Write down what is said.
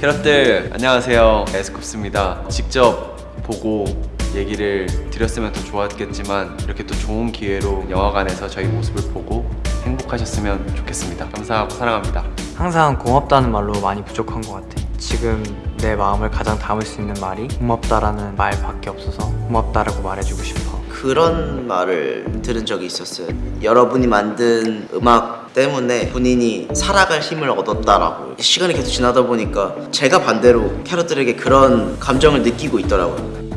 캐럿들 안녕하세요 에스쿱스입니다 직접 보고 얘기를 드렸으면 더 좋았겠지만 이렇게 또 좋은 기회로 영화관에서 저희 모습을 보고 행복하셨으면 좋겠습니다 감사하고 사랑합니다 항상 고맙다는 말로 많이 부족한 것 같아. 지금 내 마음을 가장 담을 수 있는 말이 고맙다라는 말밖에 없어서 고맙다라고 말해주고 싶어. 그런 말을 들은 적이 있었어요. 여러분이 만든 음악 때문에 본인이 살아갈 힘을 얻었다라고. 시간이 계속 지나다 보니까 제가 반대로 캐럿들에게 그런 감정을 느끼고 있더라고요.